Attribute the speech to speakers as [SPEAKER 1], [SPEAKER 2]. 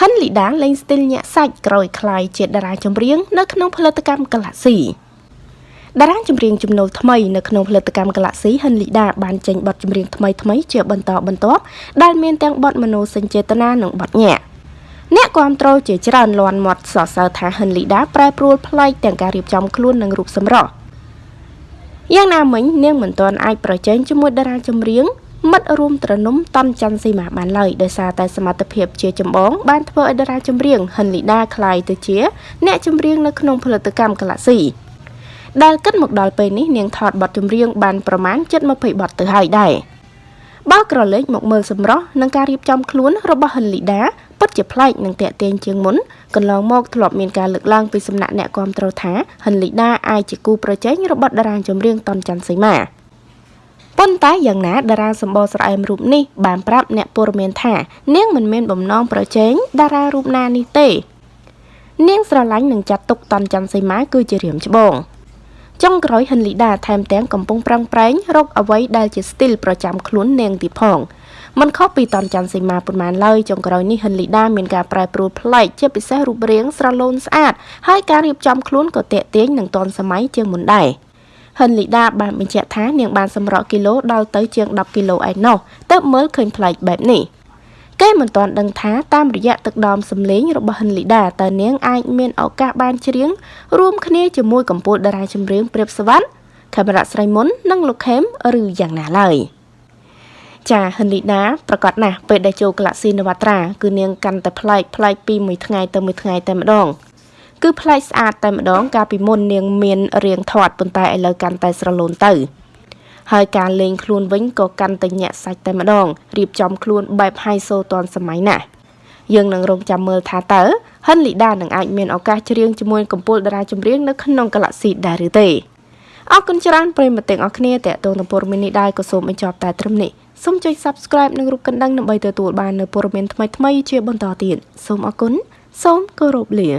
[SPEAKER 1] ហិនលីដាលេងស្ទីលញាក់សាច់ក្រោយខ្លាយជាតារាចម្រៀងនៅក្នុងផលិតកម្ម Galaxy តារាចម្រៀងជំនួសថ្មីនៅក្នុងផលិតកម្ម Galaxy ហិនលីដាបានចេញបទចម្រៀងថ្មីថ្មីជាបន្តបន្ទាប់ដែលមានទាំងបទមនោសញ្ចេតនានិងបទញាក់អ្នកគ្រប់គ្រងជាច្រើនលាន់មាត់សរសើរថាហិនលីដាប្រែប្រួលផ្លែកទាំងការរៀបចំខ្លួននិងរូបសម្រស់យ៉ាងណាមិញនាងមិនទាន់អាចប្រជែងជាមួយតារាចម្រៀង មិត្តរួមត្រនំតនច័ន្ទសីមាបានឡើយដោយសារតែសមត្ថភាពជាចម្បងបានធ្វើឲ្យតារាចម្រៀងហិនលីដាក្លាយទៅជា អ្នកចម្រៀងនៅក្នុងផលិតកម្ម Galaxy ដែលគិតមកដល់ពេលនេះនាងថតបទចម្រៀងបានប្រមាណ720បទទៅហើយដែរបើក្រឡេកមកមើលសម្រស់និងការរៀបចំខ្លួនរបស់ហិនលីដាពិតជាប្លែកនិងតាក់ទាញជាងមុនកន្លងមកធ្លាប់មានការលើកឡើងពីសំណាក់អ្នកគាំទ្រថាហិនលីដាអាចជាគូប្រជែងរបស់តារាចម្រៀងតនច័ន្ទសីមា ប៉ុន្តែយ៉ាងណាតារាសម្បល់ស្រអែមរូបនេះបានប្រាប់អ្នកព័ត៌មានថានាងមិនមានបំណងប្រជែងតារារូបណានេះទេ នាងស្រឡាញ់និងចាត់ទុកតនច័ន្ទសីមាគឺជារៀមច្បងចុងក្រោយហិនលីដាថែមទាំងកំពុងប្រឹងប្រែងរកអ្វីដែលជាស្ទីលប្រចាំខ្លួននាងទីផងមិនខុសពីតនច័ន្ទសីមាប៉ុន្មានឡើយចុងក្រោយនេះហិនលីដាមានការប្រែប្រួលប្លែកជាពិសេសរូបរាងស្រឡូនស្អាតហើយការរៀបចំខ្លួនក៏តាក់ទាញនឹងទាន់សម័យជាងមុនដែរ។ ហិនលីដាបានបញ្ជាក់ថានាងបានសម្រក់គីឡូដល់ទៅជាង10គីឡូឯណោះទើបមើលឃើញប្លែកបែបនេះគេមិនទាន់ដឹងថាតាមរយៈទឹកដមសម្លេងរបស់ហិនលីដាតើនាងអាចមានឱកាសបានច្រៀងរួមគ្នាជាមួយកម្ពុជាតារាចម្រៀងព្រាបសវណ្ណខេមរៈស្រីមុននិងលោកខេមឬយ៉ាងណាឡើយចាហិនលីដាប្រកាសណាស់ពេលដែលចូលក្លាស៊ីនវត្រាគឺនាងកាន់តែប្លែកប្លែកពីមួយថ្ងៃទៅមួយថ្ងៃតែម្ដង គឺប្លែកស្អាតតែម្ដង កាលពីមុននាងមានរាងធាត់ប៉ុន្តែឥឡូវកាន់តែស្រឡូនទៅហើយការលេងខ្លួនវិញក៏កាន់តែញាក់សាច់តែម្ដងរៀបចំខ្លួនបែបហៃសូទាន់សម័យណាស់យើងនឹងរងចាំមើលថាតើហិនលីដានឹងអាចមានឱកាសច្រៀងជាមួយកំពូលតារាចម្រៀងនៅក្នុង Galaxy ដែរឬទេអរគុណច្រើនប្រិយមិត្តទាំងអស់គ្នាតេតងនឹងព័ត៌មាននេះដែរក៏សូមបញ្ចប់តែត្រឹមនេះសូមចុច Subscribe និងរូបកណ្ដឹងដើម្បីទទួលបាននូវព័ត៌មានថ្មីៗជាបន្តទៀតសូមអរគុណសូមគោរពលា